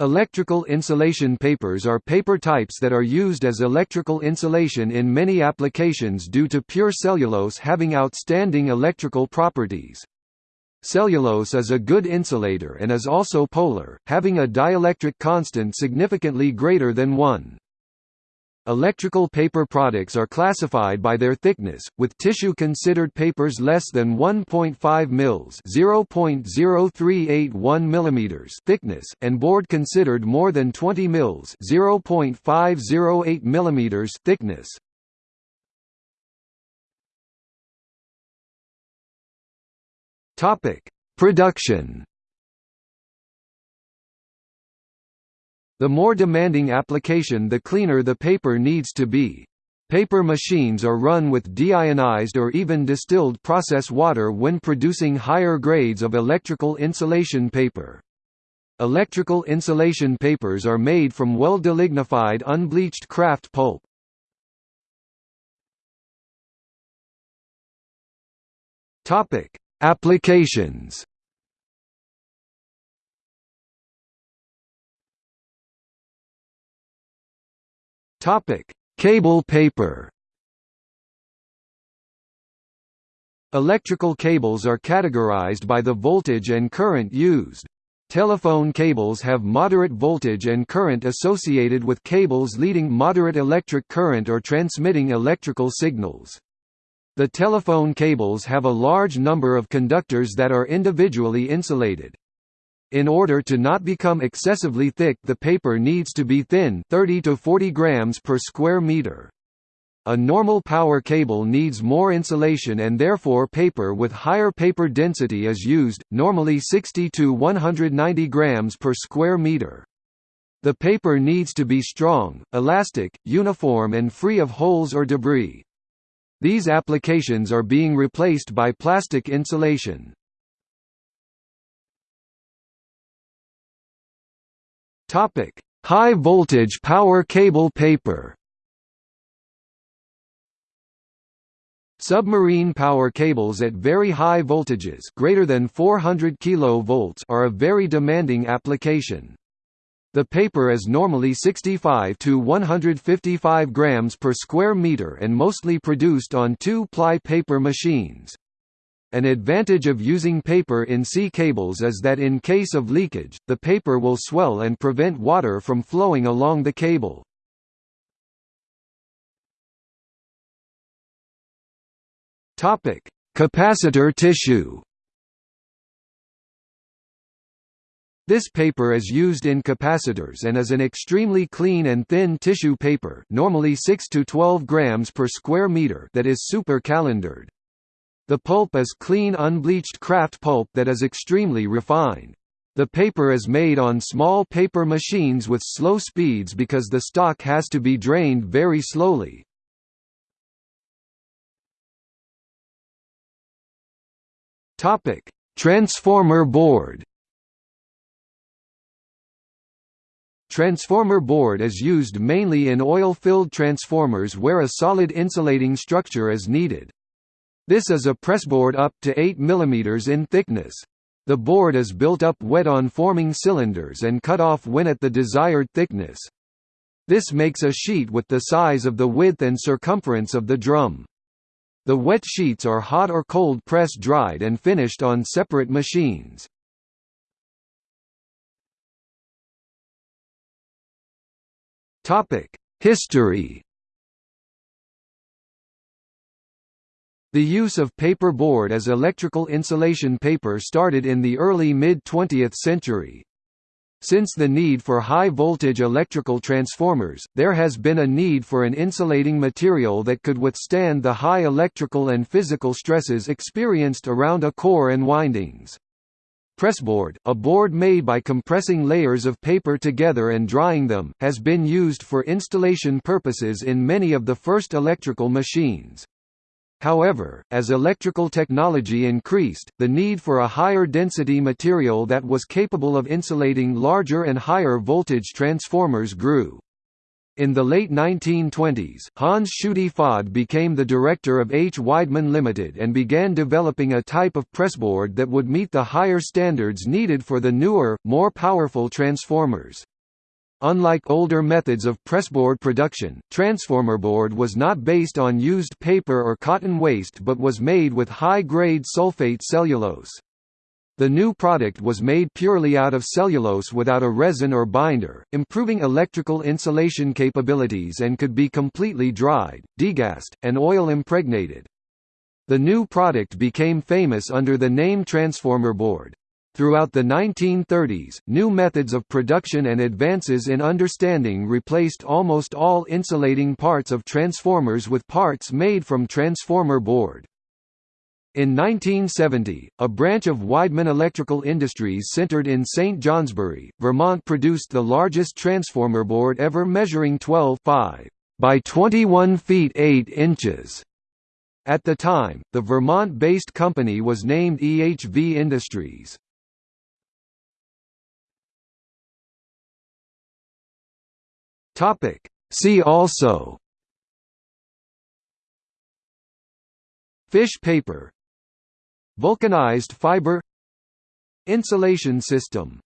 Electrical insulation papers are paper types that are used as electrical insulation in many applications due to pure cellulose having outstanding electrical properties. Cellulose is a good insulator and is also polar, having a dielectric constant significantly greater than 1. Electrical paper products are classified by their thickness, with tissue considered papers less than 1.5 mils (0.0381 mm) thickness and board considered more than 20 mils (0.508 mm) thickness. Topic: Production The more demanding application the cleaner the paper needs to be. Paper machines are run with deionized or even distilled process water when producing higher grades of electrical insulation paper. Electrical insulation papers are made from well-delignified unbleached kraft pulp. Topic: Applications Topic: Cable paper. Electrical cables are categorized by the voltage and current used. Telephone cables have moderate voltage and current associated with cables leading moderate electric current or transmitting electrical signals. The telephone cables have a large number of conductors that are individually insulated. In order to not become excessively thick the paper needs to be thin 30 to 40 grams per square meter. A normal power cable needs more insulation and therefore paper with higher paper density is used, normally 60 to 190 grams per square meter. The paper needs to be strong, elastic, uniform and free of holes or debris. These applications are being replaced by plastic insulation. Topic: High voltage power cable paper. Submarine power cables at very high voltages greater than 400 kV are a very demanding application. The paper is normally 65 to 155 grams per square meter and mostly produced on two-ply paper machines. An advantage of using paper in sea cables is that in case of leakage, the paper will swell and prevent water from flowing along the cable. Topic: Capacitor tissue. This paper is used in capacitors and is an extremely clean and thin tissue paper, normally 6 to 12 grams per square meter, that is super calendered. The pulp is clean unbleached kraft pulp that is extremely refined. The paper is made on small paper machines with slow speeds because the stock has to be drained very slowly. Transformer board. Transformer board is used mainly in oil-filled transformers where a solid insulating structure is needed. This is a pressboard up to 8 mm in thickness. The board is built up wet on forming cylinders and cut off when at the desired thickness. This makes a sheet with the size of the width and circumference of the drum. The wet sheets are hot or cold press dried and finished on separate machines. History The use of paper board as electrical insulation paper started in the early mid-20th century. Since the need for high-voltage electrical transformers, there has been a need for an insulating material that could withstand the high electrical and physical stresses experienced around a core and windings. Pressboard, a board made by compressing layers of paper together and drying them, has been used for installation purposes in many of the first electrical machines. However, as electrical technology increased, the need for a higher density material that was capable of insulating larger and higher voltage transformers grew. In the late 1920s, Hans Schutte Fod became the director of H. Weidmann Limited and began developing a type of pressboard that would meet the higher standards needed for the newer, more powerful transformers. Unlike older methods of pressboard production, transformer board was not based on used paper or cotton waste but was made with high-grade sulfate cellulose. The new product was made purely out of cellulose without a resin or binder, improving electrical insulation capabilities and could be completely dried, degassed, and oil impregnated. The new product became famous under the name transformer board. Throughout the 1930s, new methods of production and advances in understanding replaced almost all insulating parts of transformers with parts made from transformer board. In 1970, a branch of Weidmann Electrical Industries centered in St. Johnsbury, Vermont produced the largest transformer board ever measuring 12 by 21 feet 8 inches. At the time, the Vermont-based company was named EHV Industries. See also. Fish paper. Vulcanized fiber. Insulation system